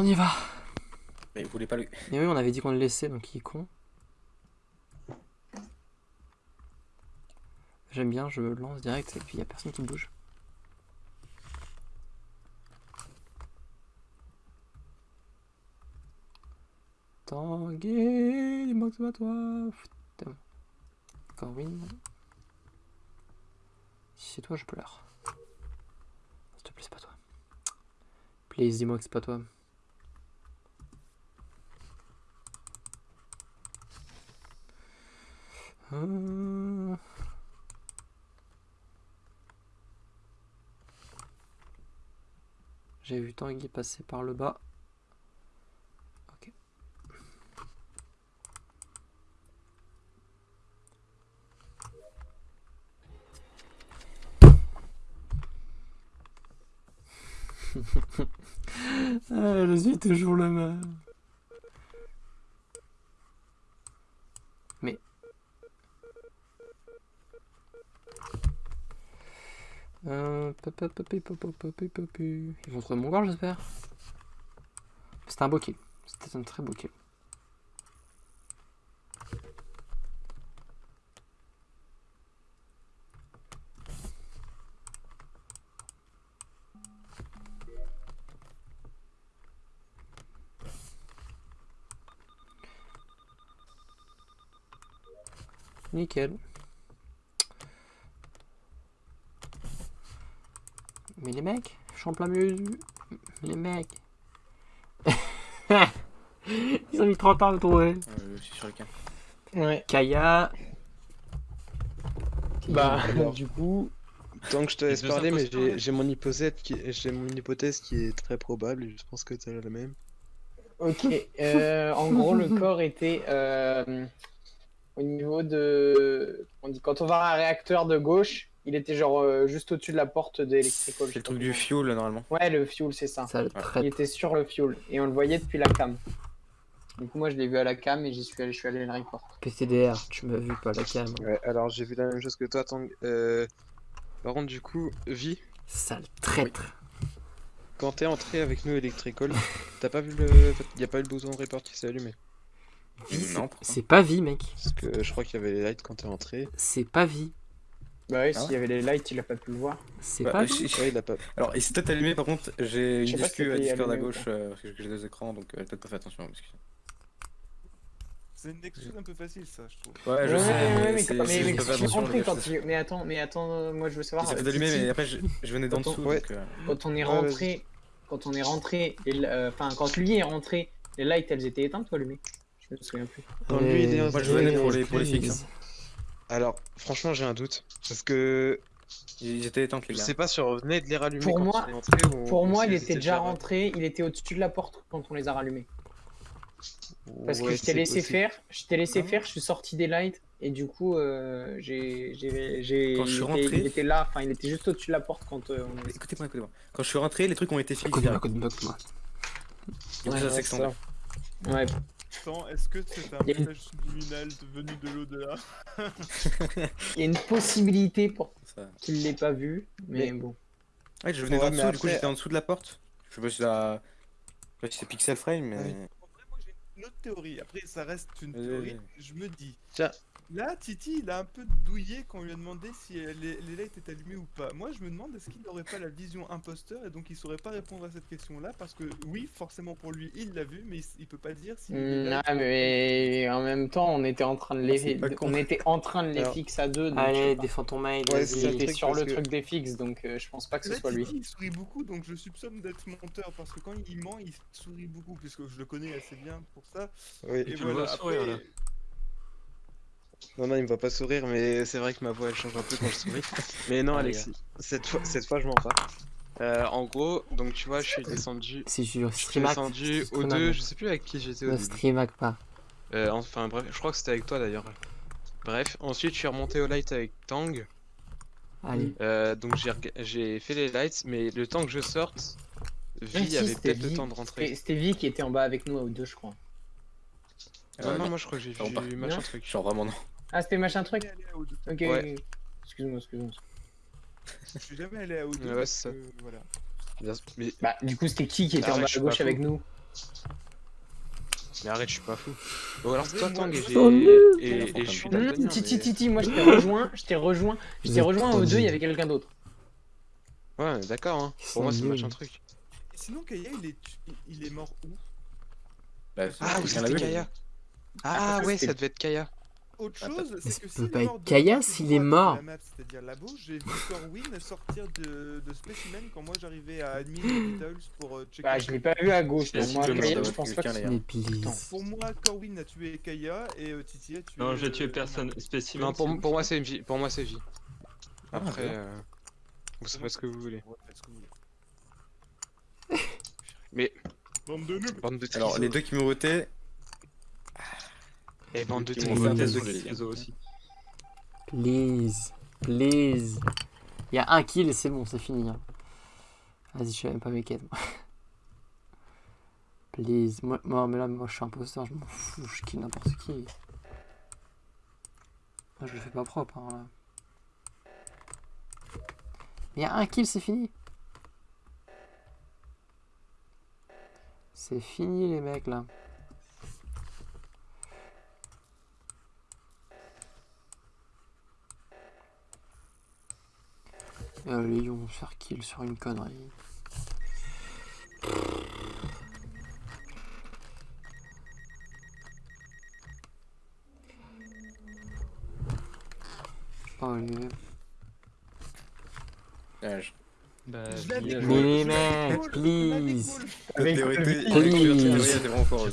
On y va. Mais vous voulez pas le... Mais oui, on avait dit qu'on le laissait, donc il est con. J'aime bien, je lance direct et puis il n'y a personne qui bouge. Tanguy, dis-moi que c'est pas toi. Putain. Corwin. Si c'est toi, je pleure. S'il te plaît, c'est pas toi. Please, dis-moi que c'est pas toi. Euh. J'ai vu Tanguy passer par le bas. Ok. ah, je suis toujours le même. Mais... Euh. Ils vont trouver mon corps, j'espère. C'était un beau kill. C'était un très beau kill. Nickel. Mais les mecs, je suis en plein milieu du... Mais les mecs... Ils ont mis 30 ans à me trouver. Euh, je suis sur le cas. Ouais. Kaya... Bah, du coup, tant que je te laisse parler, mais j'ai mon hypothèse qui j'ai mon hypothèse qui est très probable et je pense que tu as la même. Ok, euh, en gros, le corps était euh, au niveau de. On dit, quand on va à un réacteur de gauche, il était genre euh, juste au-dessus de la porte d'électricol. C'est le truc du fuel, normalement. Ouais, le fuel, c'est ça. Ça le Il était sur le fuel et on le voyait depuis la cam. Du coup, moi je l'ai vu à la cam et j'y suis allé, je suis allé le report. PTDR, tu m'as vu pas la cam. Ouais, alors j'ai vu la même chose que toi, Tang. Euh... Par contre, du coup, Vi, Sale traître. quand t'es entré avec nous Electricol, t'as pas vu le. Y a pas eu le bouton de report qui s'est allumé. Vie, c'est pas vie, mec. Parce que je crois qu'il y avait les lights quand t'es entré. C'est pas vie. Bah oui, Ah s'il y avait les lights, il a pas pu le voir. C'est Bah, pas je- Ouais, il a pas. Alors, il s'est peut-être allumé, par contre, j'ai une disque à Discord à allumé gauche, euh, parce que j'ai deux écrans, donc euh, peut-être pas fait attention. parce que- C'est une excuse un peu facile, ça, je trouve. Ouais, je Ouais, sais, ouais, mais mais, j'ai rentré gars, quand il... Mais attends, mais attends, euh, moi je veux savoir. Euh, d'allumer, Titi, mais après, je, je venais d'en dessous, donc... euh, Quand on est rentré, quand on est rentré, enfin quand lui est rentré, les lights elles étaient éteintes ou allumées? Je me souviens plus. Quand lui, il est Moi, je venais pour les- pour les fixes, Alors, franchement, j'ai un doute. Parce que étaient éteintes, les je gars. sais pas si on revenait de les rallumer Pour quand moi- on ou- Pour ou moi, il était déjà rentré, il était au-dessus de la porte quand on les a rallumés. Parce que je t'ai laissé possible. faire, je t'ai laissé Ah. faire, je suis sorti des lights et du coup, euh, j'ai, j'ai, j'ai, Quand je il, suis était, rentré- il était là, enfin, il était juste au-dessus de la porte quand euh, on est. Écoutez-moi, écoutez-moi. Quand je suis rentré, les trucs ont été Écoute-moi, écoute-moi, Ouais, ouais, ça. Ouais. Attends, est-ce que c'est un message subliminal venu de l'au-delà Il y a une possibilité pour qu'il l'ait pas vu, mais Mais- bon. Ouais, je venais Ouais, d'en dessous, du coup j'étais en dessous de la porte. Je sais pas si la... je sais pas si c'est Pixel Frame, mais... Ouais. En vrai, moi j'ai une autre théorie. Après, ça reste une théorie. Je me dis. Tiens. Là, Titi, il a un peu douillé quand on lui a demandé si les, les lights étaient allumés ou pas. Moi, je me demande est-ce qu'il n'aurait pas la vision imposteur et donc il saurait pas répondre à cette question-là parce que oui, forcément pour lui, il l'a vu, mais il, il peut pas dire si. lights- ah, mais en même temps, on était en train de Ah, les, con. on était en train de les Alors- fixer à deux. Donc je Allez, défends ton mail, Ouais, truc, sur le que- truc des fixes, donc euh, je pense pas que ce soit lui. Titi, il sourit beaucoup, donc je soupçonne d'être menteur parce que quand il ment, il sourit beaucoup, puisque je le connais assez bien pour ça. Oui. Et tu le vois sourire, après-. Non, non, il me va pas sourire, mais c'est vrai que ma voix elle change un peu quand je souris. mais non, Ah, Alexis, cette fois, cette fois je mens pas. Euh, en gros, donc tu vois, je suis descendu. Si je Je suis descendu au 2, je sais plus avec qui j'étais au Ne début. streamac pas. Euh, enfin bref, je crois que c'était avec toi d'ailleurs. Bref, ensuite je suis remonté au light avec Tang. Allez. Euh, donc j'ai fait les lights, mais le temps que je sorte, Ah, Vi si, avait peut-être le temps de rentrer. C'était Vi qui était en bas avec nous à deux, je crois. Non, Euh, non, moi je crois que j'ai vu machin Non. truc. Genre vraiment non. Ah, c'était machin truc jamais allé à O2. Ok, Ouais. excuse-moi, excuse-moi. Je suis jamais allé à O2. Ouais, parce c'est ça. que, voilà. Bien- Mais Bah, du coup, c'était qui qui était en Arrête, bas à gauche avec fou. nous Mais arrête, je suis pas fou. Bon, alors c'est toi, Tang, et, Oh, je suis Hum, Titi, Titi, moi je t'ai rejoint, je t'ai rejoint, je t'ai rejoint aux deux, il y avait quelqu'un d'autre. Ouais, d'accord, hein. Pour moi, c'est un truc. Et sinon, Kaya, il est, tu- il est mort où? Bah, Ah, c'était vu Kaya. Ah, que ouais, ça devait être Kaya. Autre chose, c'est ça que peut s'il pas est être Kaya la s'il est mort. la C'est-à-dire là-bas, j'ai vu Corwin sortir de, de Specimen quand moi j'arrivais à Admin Hospitals pour euh, checker. Bah, je l'ai pas vu à gauche, pour moi, je pense pas que c'est. Pour moi, Corwin a tué Kaya et euh, Titi a tué. Non, j'ai euh, tué personne. Spécimen. Non, pour, moi, c'est vie. Pour moi, c'est vie. Ah, Après, euh, vous savez ce que vous voulez. Ouais, faites ce que vous voulez. Mais, Bande de Alors, les deux qui m'ont voté, Et bande de un test de réseaux aussi. Please. Please. Il y a un kill et c'est bon, c'est fini. hein. Vas-y, je fais même pas mes quêtes. moi. Please. Moi, moi, mais là, moi, je suis imposteur, je m'en fous, je kill n'importe qui. Moi, je le fais pas propre, hein, là. Mais il y a un kill, c'est fini. C'est fini, les mecs, là. Se faire kill sur une connerie. Allez. Ouais, je- Bah, Mais l'avais please. Please.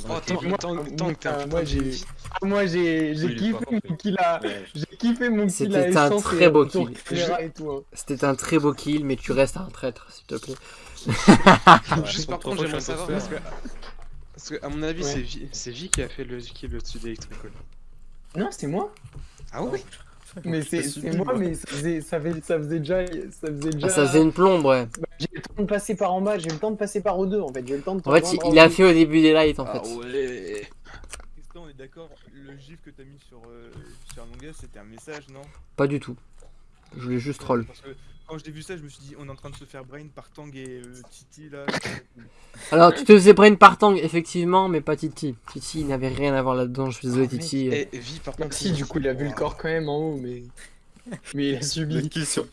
Oh, Tang, Tang, t'es un moi, j'ai-. Ah, moi j'ai kiffé mon kill à. J'ai kiffé mon kill C'était à un essence très beau kill. C'était un très beau kill, mais tu restes un traître, s'il te plaît. Juste par contre, j'aimerais savoir parce que. Parce que, à mon avis, c'est Vi- qui a fait le kill au-dessus d'Electrical. Non, c'est moi. Ah oui Mais c'est moi, moi. mais ça faisait, ça, faisait, ça faisait déjà. Ça faisait déjà... Ah, ça faisait une plombe, ouais. Bah, j'ai eu le temps de passer par en bas, j'ai eu le temps de passer par O2 en fait. J'ai eu le temps de En fait, il, en il a fait au début des lights, en Ah fait. ouais Tristan, on est d'accord, le gif que t'as mis sur, euh, sur Among Us, c'était un message, non? Pas du tout. Je voulais juste troll. Parce que quand j'ai vu ça, je me suis dit, on est en train de se faire brain par Tang et euh, Titi là. Alors, tu te faisais brain par Tang, effectivement, mais pas Titi. Titi, il n'avait rien à voir là-dedans. Je suis désolé, Ah, mec, Titi. Et Vi, par contre. Si, du coup, il a vu le corps quand même en haut, mais. Mais il a subi. Kill sur